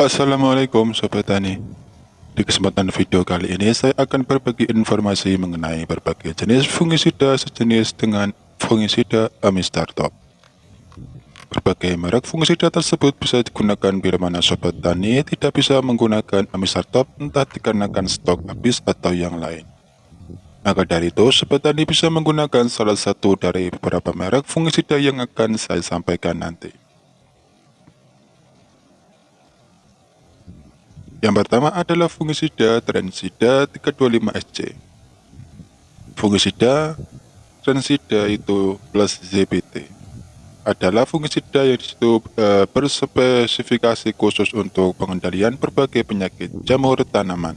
Assalamualaikum Sobat Tani. Di kesempatan video kali ini saya akan berbagi informasi mengenai berbagai jenis fungisida sejenis dengan fungisida Amistartop. Berbagai merek fungisida tersebut bisa digunakan bila mana Sobat Tani tidak bisa menggunakan Amistartop entah dikarenakan stok habis atau yang lain. Maka dari itu, Sobat Tani bisa menggunakan salah satu dari beberapa merek fungisida yang akan saya sampaikan nanti. Yang pertama adalah fungisida transida 325SC. Fungisida transida itu plus ZBT adalah fungisida yang di situ e, berspesifikasi khusus untuk pengendalian berbagai penyakit jamur tanaman.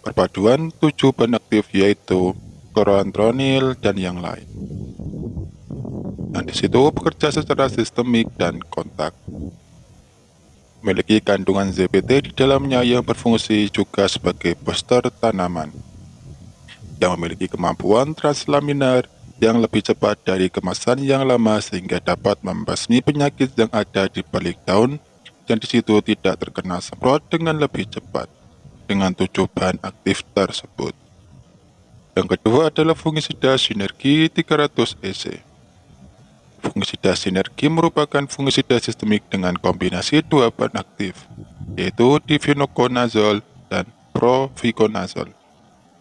Perpaduan tujuh bahan aktif yaitu klorantronil dan yang lain. Dan di situ bekerja secara sistemik dan kontak memiliki kandungan ZBT di dalamnya yang berfungsi juga sebagai booster tanaman yang memiliki kemampuan translaminar yang lebih cepat dari kemasan yang lama sehingga dapat membasmi penyakit yang ada di balik daun yang di situ tidak terkena semprot dengan lebih cepat dengan tujuh bahan aktif tersebut. Yang kedua adalah fungisida sinergi 300 EC. Fungisida sinergi merupakan fungisida sistemik dengan kombinasi dua bahan aktif, yaitu difenoconazole dan proviconazole,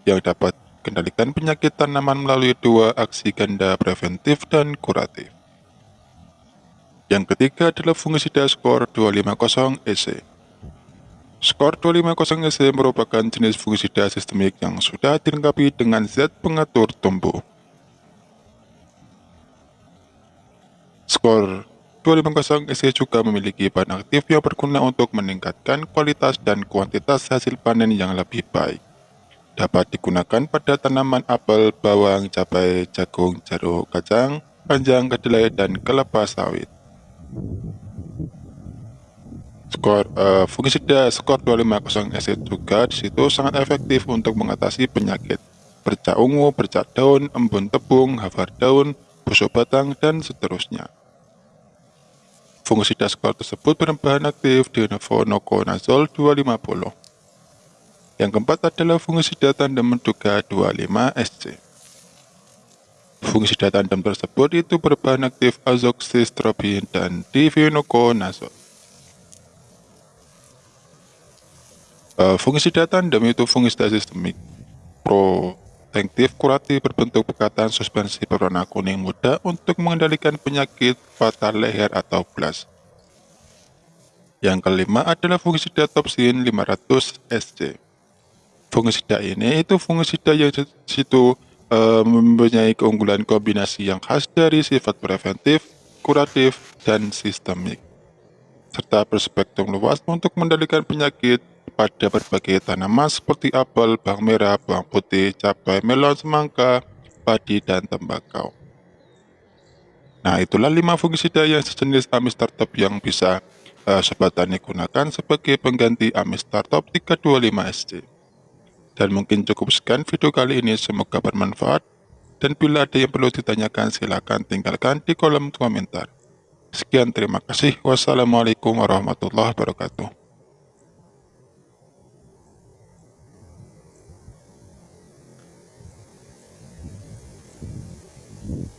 yang dapat kendalikan penyakit tanaman melalui dua aksi ganda preventif dan kuratif. Yang ketiga adalah fungisida skor 250 EC. Skor 250 EC merupakan jenis fungisida sistemik yang sudah dilengkapi dengan zat pengatur tumbuh Skor 250 SC juga memiliki bahan aktif yang berguna untuk meningkatkan kualitas dan kuantitas hasil panen yang lebih baik. Dapat digunakan pada tanaman apel, bawang, cabai, jagung, jeruk, kacang, panjang, kedelai, dan kelapa sawit. Skor uh, fungisida skor 250 SC juga di situ sangat efektif untuk mengatasi penyakit bercak ungu, bercak daun, embun tebung, hafar daun, busuk batang, dan seterusnya. Fungsi dashboard tersebut berbahan aktif di Noconazole 250. Yang keempat adalah fungsi data tandem menduga 25SC. Fungsi data tandem tersebut itu berbahan aktif azoxystrobin dan divinoconazole. Uh, fungsi data tandem itu fungsi sistemik pro Protektif kuratif berbentuk pekatan suspensi berwarna kuning muda untuk mengendalikan penyakit fatal leher atau blast. Yang kelima adalah fungisida topsin 500 SC. Fungisida ini itu fungisida yang situ e, mempunyai keunggulan kombinasi yang khas dari sifat preventif, kuratif, dan sistemik, serta berspektrum luas untuk mengendalikan penyakit pada berbagai tanaman seperti apel, bawang merah, bawang putih, cabai, melon, semangka, padi, dan tembakau. Nah, itulah lima fungisida yang sejenis Amis Startup yang bisa uh, Sobat Tani gunakan sebagai pengganti Amis Startup 325SC. Dan mungkin cukup sekian video kali ini, semoga bermanfaat. Dan bila ada yang perlu ditanyakan, silakan tinggalkan di kolom komentar. Sekian, terima kasih. Wassalamualaikum warahmatullahi wabarakatuh. Mm-hmm.